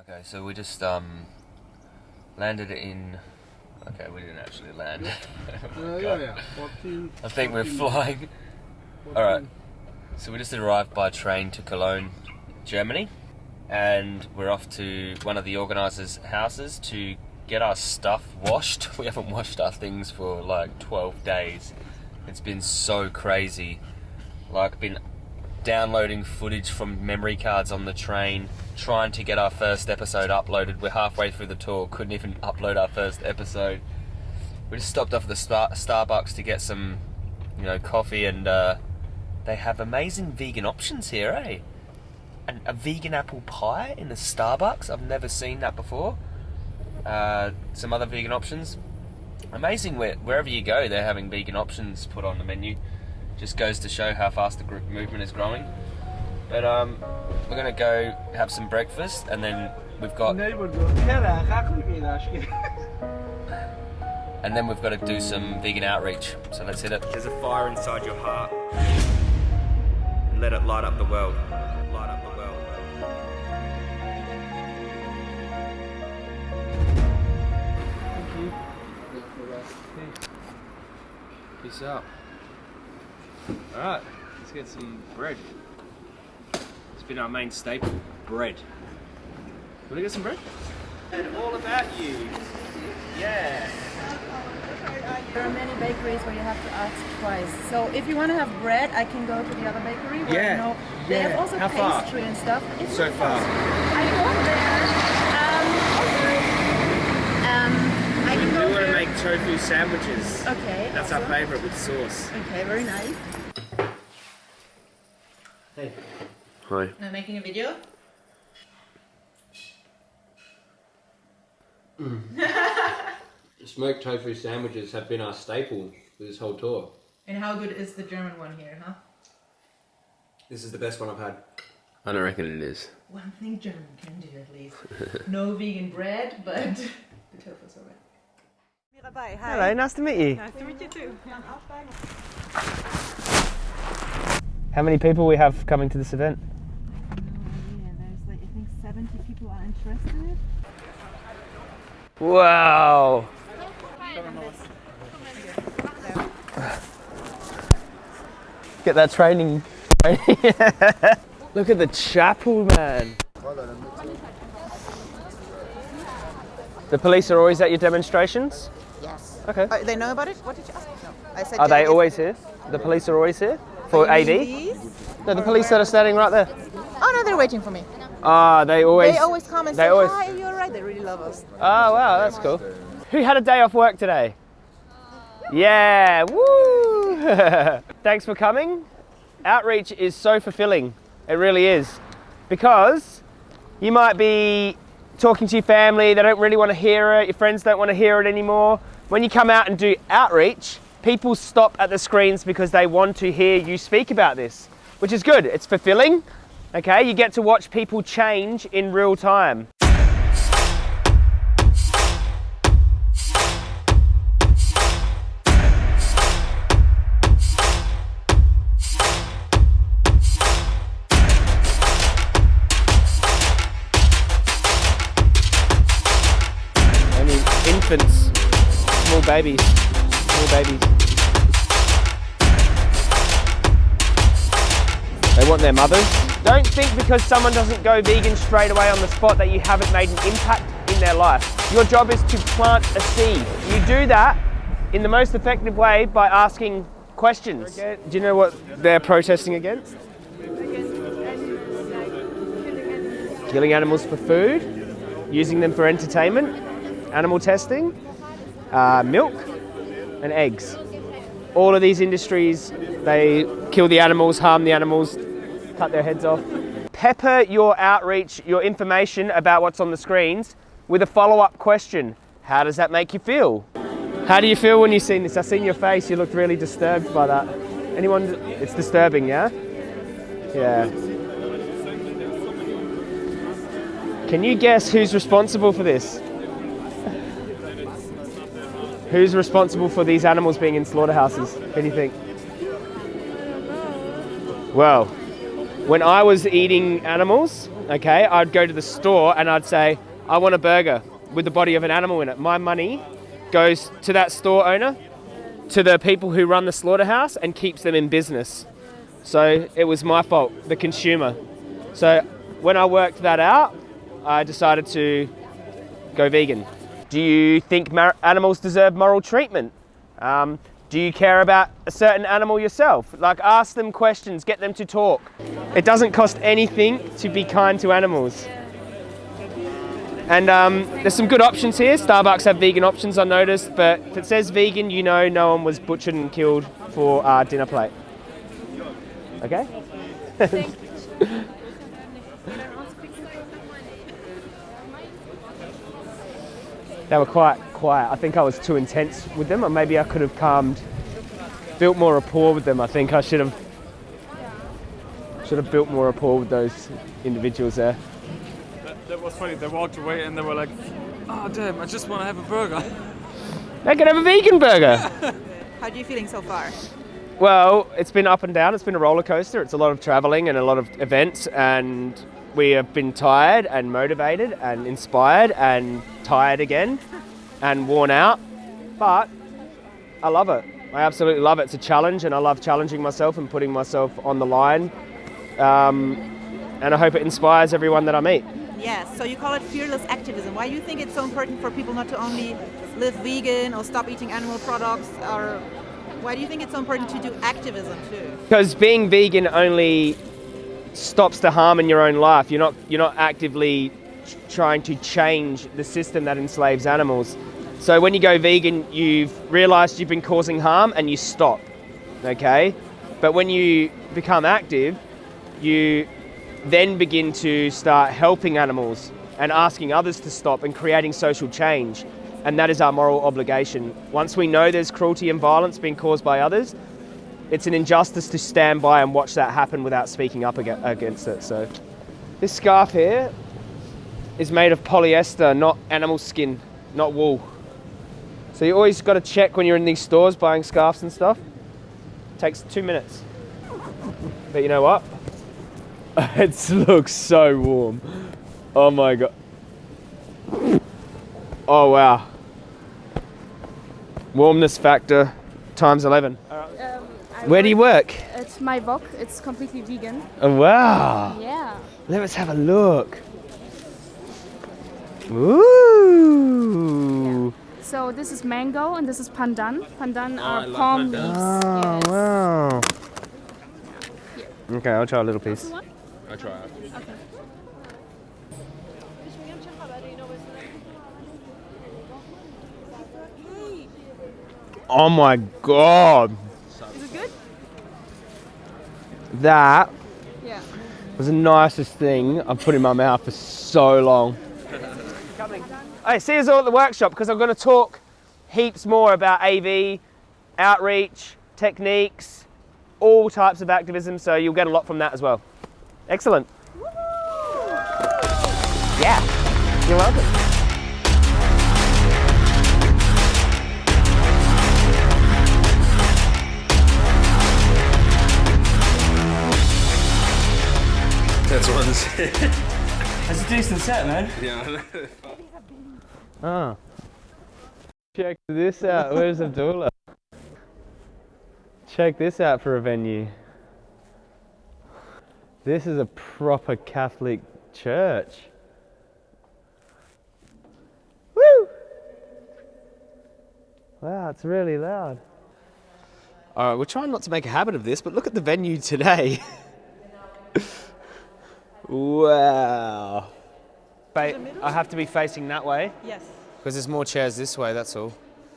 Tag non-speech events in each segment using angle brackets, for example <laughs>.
Okay, so we just um landed in. Okay, we didn't actually land. Uh, <laughs> yeah, yeah. 14. I think we're flying. 14. All right. So we just arrived by train to Cologne, Germany, and we're off to one of the organisers' houses to get our stuff washed. <laughs> We haven't washed our things for like 12 days. It's been so crazy. Like, been downloading footage from memory cards on the train, trying to get our first episode uploaded. We're halfway through the tour, couldn't even upload our first episode. We just stopped off at the Star- Starbucks to get some, you know, coffee, and uh, they have amazing vegan options here, eh? A vegan apple pie in the Starbucks. I've never seen that before. Uh, some other vegan options. Amazing where, wherever you go, they're having vegan options put on the menu. Just goes to show how fast the group movement is growing. But um, we're gonna go have some breakfast, and then we've got <laughs> and then we've got to do some vegan outreach. So let's hit it. There's a fire inside your heart, and let it light up the world. Light up the world. Peace out. Alright, let's get some bread. It's been our main staple, bread. Wanna get some bread? And all about you. Yeah. There are many bakeries where you have to ask twice. So if you want to have bread, I can go to the other bakery. Where Yeah, I know they yeah. have also How far? pastry and stuff. It's So not far. I go there. Um, okay. Um, I can We go want to here. make tofu sandwiches. Okay. That's our favourite with sauce. Okay, very nice. Hey. Hi. Am I making a video? Mm. <laughs> Smoked tofu sandwiches have been our staple for this whole tour. And how good is the German one here, huh? This is the best one I've had. I don't reckon it is. One thing German can do at least. no <laughs> vegan bread, but <laughs> the tofu's alright. Hello, nice to meet you. Nice to meet you too. How many people we have coming to this event? Oh, yeah, there's like I think 70 people are interested. Wow. <sighs> Get that training. <laughs> Look at the chapel, man. The police are always at your demonstrations? Yes. Okay. Uh, they know about it? What did you ask? No. I said. Are they yes. always here? The police are always here? For AV? These? No, the police that are standing right there. Oh no, they're waiting for me. Ah, they always. they always come and they say always- hi. You're right. They really love us. Oh wow, that's cool. Who had a day off work today? Yeah, woo! <laughs> Thanks for coming. Outreach is so fulfilling. It really is. Because you might be talking to your family, they don't really want to hear it, your friends don't want to hear it anymore. When you come out and do outreach, people stop at the screens because they want to hear you speak about this, which is good. It's fulfilling. Okay, you get to watch people change in real time. Infants, small babies, small babies. They want their mothers. Don't think because someone doesn't go vegan straight away on the spot that you haven't made an impact in their life. Your job is to plant a seed. You do that in the most effective way by asking questions. Do you know what they're protesting against? Killing animals for food, using them for entertainment, animal testing, uh, milk, and eggs. All of these industries, they kill the animals, harm the animals, cut their heads off. Pepper your outreach, your information about what's on the screens with a follow up question. How does that make you feel? How do you feel when you've seen this? I've seen your face, you looked really disturbed by that. Anyone? It's disturbing, yeah? Yeah. Can you guess who's responsible for this? Who's responsible for these animals being in slaughterhouses? Who do you think? Well, when I was eating animals, okay, I'd go to the store and I'd say, I want a burger with the body of an animal in it. My money goes to that store owner, to the people who run the slaughterhouse, and keeps them in business. So it was my fault, the consumer. So when I worked that out, I decided to go vegan. Do you think animals deserve moral treatment? Um, do you care about a certain animal yourself? Like, ask them questions, get them to talk. It doesn't cost anything to be kind to animals. And um, there's some good options here. Starbucks have vegan options, I noticed, but if it says vegan, you know no one was butchered and killed for our dinner plate. Okay? They were quite quiet. I think I was too intense with them, or maybe I could have calmed, built more rapport with them. I think I should have should have built more rapport with those individuals there. That, that was funny. They walked away and they were like, "Oh damn! I just want to have a burger." <laughs> They can have a vegan burger. <laughs> How are you feeling so far? Well, it's been up and down. It's been a roller coaster. It's a lot of traveling and a lot of events, and we have been tired and motivated and inspired and tired again and worn out. But I love it. I absolutely love it. It's a challenge, and I love challenging myself and putting myself on the line. Um, and I hope it inspires everyone that I meet. Yes, so you call it fearless activism. Why do you think it's so important for people not to only live vegan or stop eating animal products? Or why do you think it's so important to do activism too? Because being vegan only stops the harm in your own life. You're not you're not actively trying to change the system that enslaves animals. So when you go vegan, you've realized you've been causing harm and you stop. Okay? But when you become active, you then begin to start helping animals and asking others to stop and creating social change. And that is our moral obligation. Once we know there's cruelty and violence being caused by others, it's an injustice to stand by and watch that happen without speaking up aga- against it. So, this scarf here is made of polyester, not animal skin, not wool. So, you always got to check when you're in these stores buying scarves and stuff. takes two minutes. But you know what? <laughs> it looks so warm. Oh my god. Oh wow. Warmness factor times 11. I Where do you work? At my Wok. It's completely vegan. Oh, wow. Yeah. Let us have a look. Ooh. So this is mango and this is pandan. Pandan oh, I are love palm pandan. leaves. Oh, yes. wow. Okay, I'll try a little piece. I'll try it. Oh my god. Is it good? That Yeah. was the nicest thing I've put in my mouth for so long. Hey, see us all at the workshop because I'm going to talk heaps more about AV, outreach, techniques, all types of activism, so you'll get a lot from that as well. Excellent. Yeah, you're welcome. That's. <laughs> That's a decent set, man. yeah. Oh. Check this out. Where's Abdullah? Check this out for a venue. This is a proper Catholic church. Woo! Wow, it's really loud. All right, we're trying not to make a habit of this, but look at the venue today. <laughs> wow. Fa- I have to be facing that way. Yes. Because there's more chairs this way, that's all.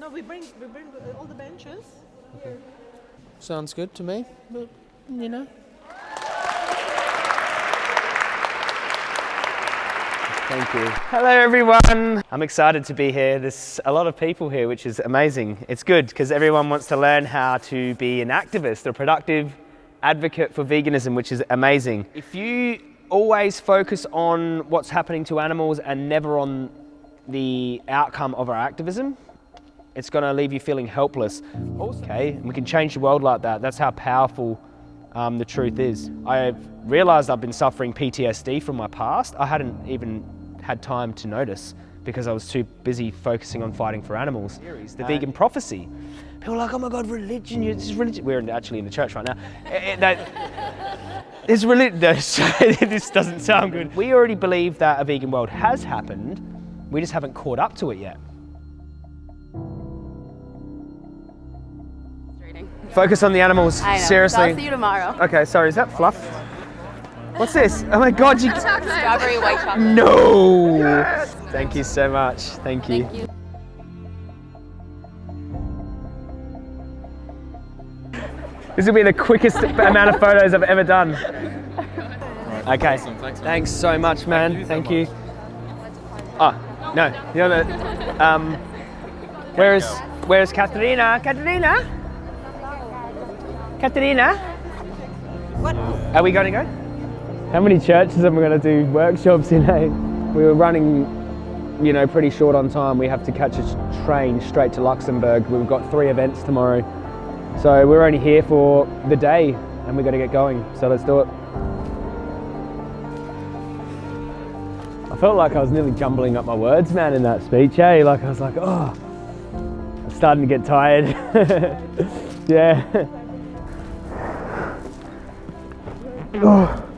No, we bring we bring all the benches. Sounds good to me, but you know. Thank you. Hello, everyone. I'm excited to be here. There's a lot of people here, which is amazing. It's good because everyone wants to learn how to be an activist, a productive advocate for veganism, which is amazing. If you always focus on what's happening to animals and never on the outcome of our activism, it's going to leave you feeling helpless. Okay, and we can change the world like that. That's how powerful Um, the truth is, I've realised I've been suffering PTSD from my past. I hadn't even had time to notice because I was too busy focusing on fighting for animals. The vegan prophecy. People are like, oh my God, religion, is religion. We're actually in the church right now. It's religion. <laughs> this doesn't sound good. We already believe that a vegan world has happened. We just haven't caught up to it yet. Focus on the animals. I know. Seriously. I'll see you tomorrow. Okay, sorry, is that fluff? What's this? Oh my god, you. Strawberry white chocolate. No! Thank you so much. Thank you. Thank you. This will be the quickest amount of photos I've ever done. Okay. Awesome, thanks, man. Thanks so much, man. Thank you. Oh, no. You're the. Um, where is. Where is Katerina? Katerina? Katerina? What? Are we going to go? How many churches am I going to do workshops in? Eh? We were running, you know, pretty short on time. We have to catch a train straight to Luxembourg. We've got three events tomorrow. So we're only here for the day and we've got to get going. So let's do it. I felt like I was nearly jumbling up my words, man, in that speech, eh? Like I was like, oh, I'm starting to get tired. <laughs> yeah. <sighs> Oh.